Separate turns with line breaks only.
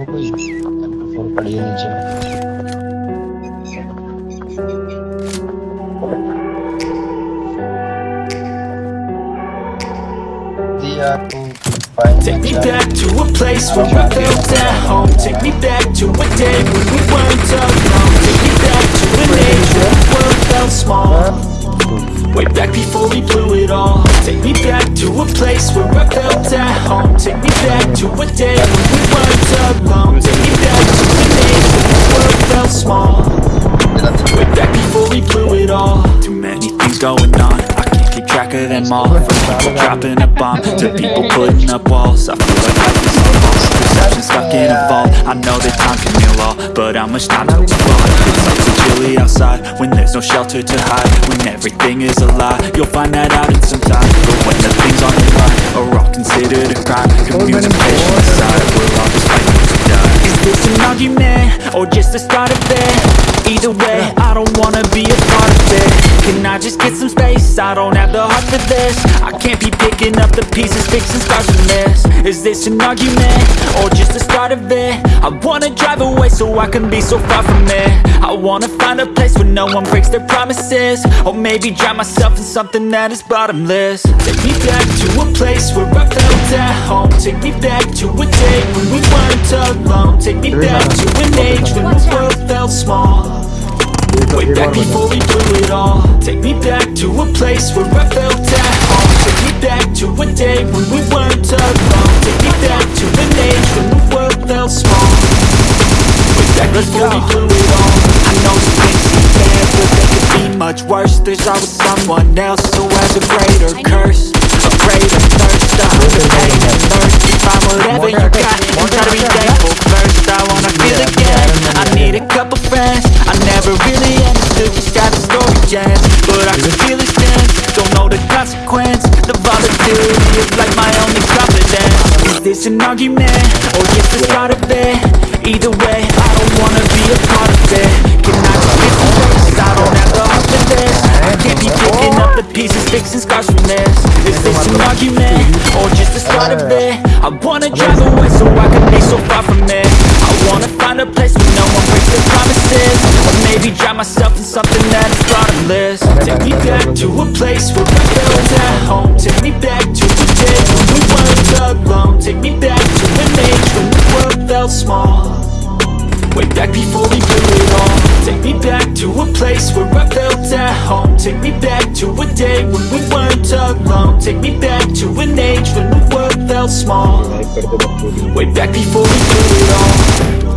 Take me back to a place where we felt at home. Take me back to a day when we weren't alone. Take me back to an age where the world felt small. Way back before we blew it all. Take me back to a place where I felt at home. Take me back to a day alone Take me back to age where the world felt small Way back before we blew it all Too many things going on I can't keep track of them all From people dropping a bomb To people putting up walls I feel like life is pause Perception stuck in a vault I know that time can heal all But how much time till it's gone It's like so chilly outside When there's no shelter to hide When everything is a lie You'll find that out in some time an argument? Or just the start of it? Either way, I don't wanna be a part of it Can I just get some space? I don't have the heart for this I can't be picking up the pieces, fixing scars from this Is this an argument? Or just the start of it? I wanna drive away so I can be so far from it I wanna find a place where no one breaks their promises Or maybe drown myself in something that is bottomless Take me back to a place where I felt at home. Take me back to a day when we weren't alone. Take me back to an age when the world felt small. Way back before we blew it all. Take me back to a place where I felt at home. Take me back to a day when we weren't alone. Take me back to an age when the world felt small. Way back before we blew it all. I know some things seem bad but they could be much worse. There's always someone else who has a greater curse But I can feel it dance, don't know the consequence. The volatility is like my only confidence. Is this an argument, or just the start of it? Either way, I don't wanna be a part of it. Can I just get some space? I don't have the heart for this. I can't be picking up the pieces, fixing scars from this. Is this an argument, or just the start of it? I wanna drive away so I can be so far from it Take me back to a place where I felt at home. Take me back to a day when we weren't alone Take me back to an age when the world felt small. Way back before we blew it all. Take me back to a place where I felt at home. Take me back to a day when we weren't alone Take me back to an age when the world felt small. Way back before we blew it all